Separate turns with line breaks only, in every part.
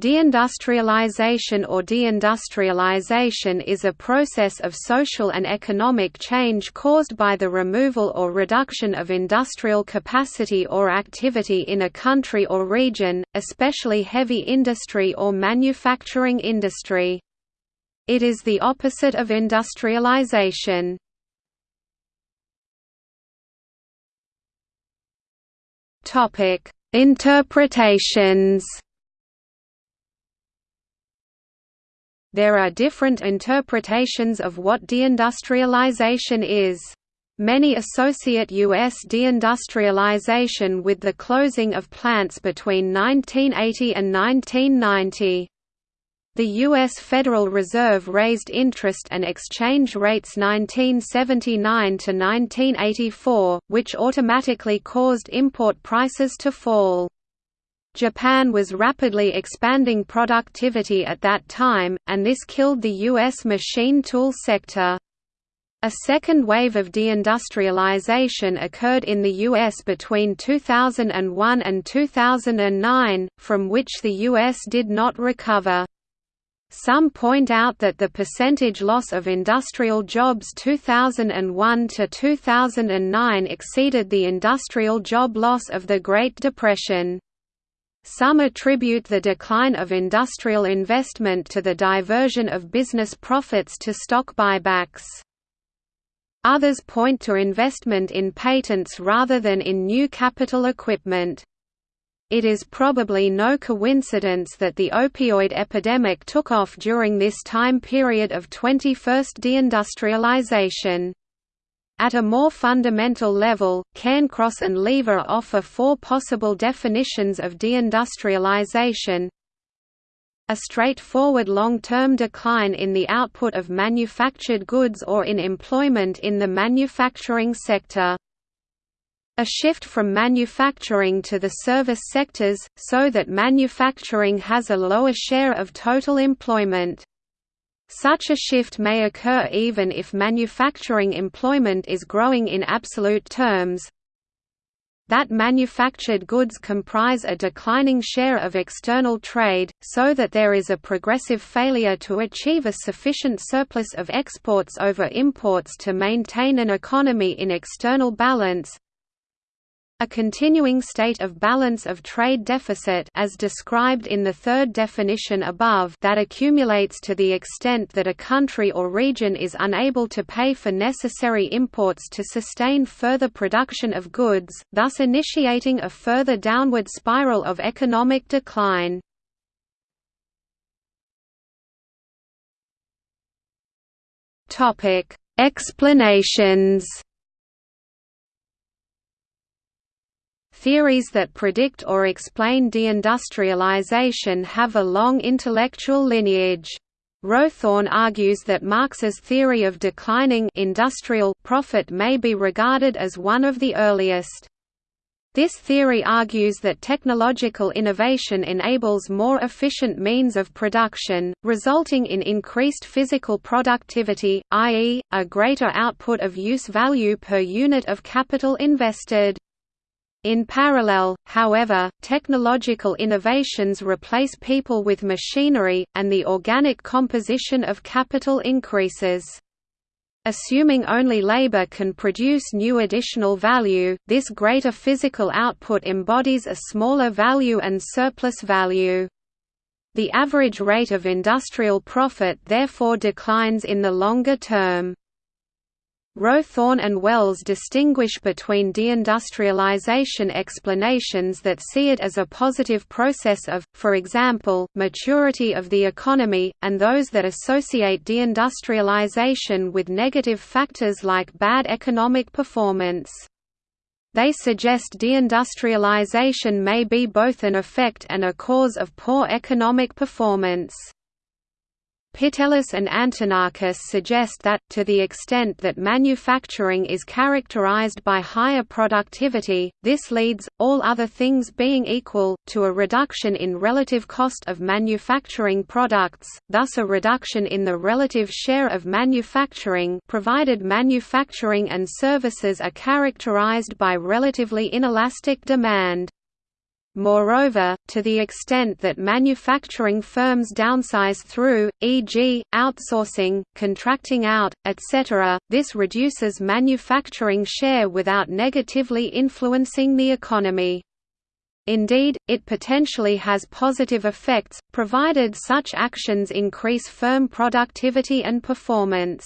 Deindustrialization or deindustrialization is a process of social and economic change caused by the removal or reduction of industrial capacity or activity in a country or region, especially heavy industry or manufacturing industry. It is the opposite of industrialization. Interpretations There are different interpretations of what deindustrialization is. Many associate U.S. deindustrialization with the closing of plants between 1980 and 1990. The U.S. Federal Reserve raised interest and exchange rates 1979 to 1984, which automatically caused import prices to fall. Japan was rapidly expanding productivity at that time, and this killed the U.S. machine tool sector. A second wave of deindustrialization occurred in the U.S. between 2001 and 2009, from which the U.S. did not recover. Some point out that the percentage loss of industrial jobs 2001 to 2009 exceeded the industrial job loss of the Great Depression. Some attribute the decline of industrial investment to the diversion of business profits to stock buybacks. Others point to investment in patents rather than in new capital equipment. It is probably no coincidence that the opioid epidemic took off during this time period of 21st deindustrialization. At a more fundamental level, Cairncross and Lever offer four possible definitions of deindustrialization. A straightforward long-term decline in the output of manufactured goods or in employment in the manufacturing sector. A shift from manufacturing to the service sectors, so that manufacturing has a lower share of total employment. Such a shift may occur even if manufacturing employment is growing in absolute terms. That manufactured goods comprise a declining share of external trade, so that there is a progressive failure to achieve a sufficient surplus of exports over imports to maintain an economy in external balance, a continuing state of balance of trade deficit as described in the third definition above that accumulates to the extent that a country or region is unable to pay for necessary imports to sustain further production of goods, thus initiating a further downward spiral of economic decline. Explanations Theories that predict or explain deindustrialization have a long intellectual lineage. Rowthorn argues that Marx's theory of declining industrial profit may be regarded as one of the earliest. This theory argues that technological innovation enables more efficient means of production, resulting in increased physical productivity, i.e., a greater output of use value per unit of capital invested. In parallel, however, technological innovations replace people with machinery, and the organic composition of capital increases. Assuming only labor can produce new additional value, this greater physical output embodies a smaller value and surplus value. The average rate of industrial profit therefore declines in the longer term. Rowthorn and Wells distinguish between deindustrialization explanations that see it as a positive process of, for example, maturity of the economy, and those that associate deindustrialization with negative factors like bad economic performance. They suggest deindustrialization may be both an effect and a cause of poor economic performance. Pitelis and Antonakis suggest that, to the extent that manufacturing is characterized by higher productivity, this leads, all other things being equal, to a reduction in relative cost of manufacturing products, thus a reduction in the relative share of manufacturing provided manufacturing and services are characterized by relatively inelastic demand. Moreover, to the extent that manufacturing firms downsize through, e.g., outsourcing, contracting out, etc., this reduces manufacturing share without negatively influencing the economy. Indeed, it potentially has positive effects, provided such actions increase firm productivity and performance.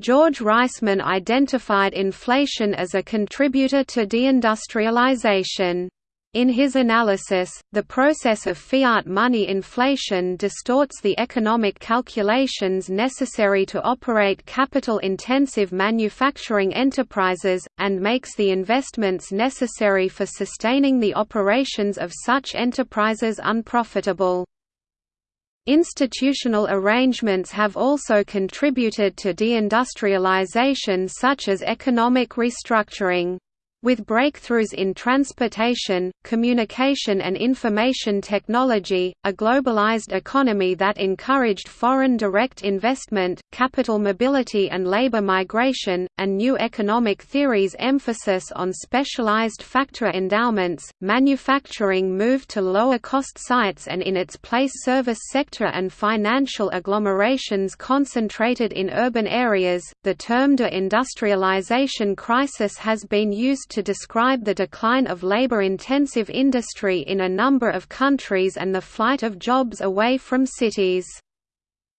George Reisman identified inflation as a contributor to deindustrialization. In his analysis, the process of fiat money inflation distorts the economic calculations necessary to operate capital-intensive manufacturing enterprises, and makes the investments necessary for sustaining the operations of such enterprises unprofitable. Institutional arrangements have also contributed to deindustrialization such as economic restructuring. With breakthroughs in transportation, communication and information technology, a globalized economy that encouraged foreign direct investment, capital mobility and labor migration, and new economic theories' emphasis on specialized factor endowments, manufacturing moved to lower-cost sites and in its place service sector and financial agglomerations concentrated in urban areas. The term deindustrialization crisis has been to describe the decline of labor-intensive industry in a number of countries and the flight of jobs away from cities.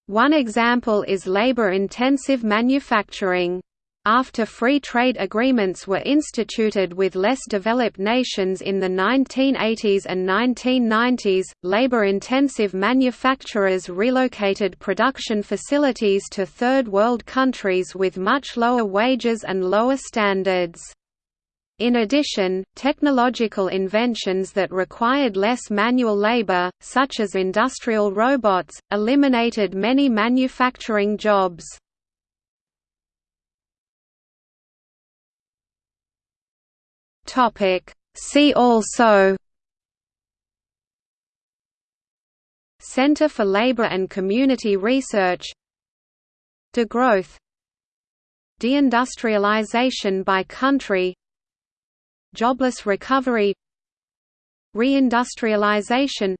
One example is labor-intensive manufacturing. After free trade agreements were instituted with less developed nations in the 1980s and 1990s, labor-intensive manufacturers relocated production facilities to Third World countries with much lower wages and lower standards. In addition, technological inventions that required less manual labor, such as industrial robots, eliminated many manufacturing jobs. See also Center for Labor and Community Research Degrowth Deindustrialization by country Jobless recovery Reindustrialization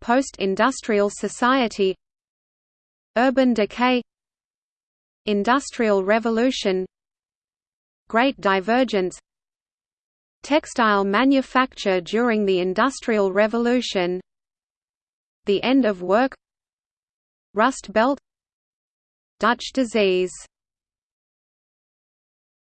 Post-industrial society Urban decay Industrial revolution Great divergence Textile manufacture during the Industrial Revolution The end of work Rust Belt Dutch disease